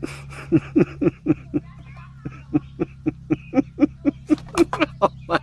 oh my